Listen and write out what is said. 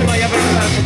Спасибо, я прекрасно.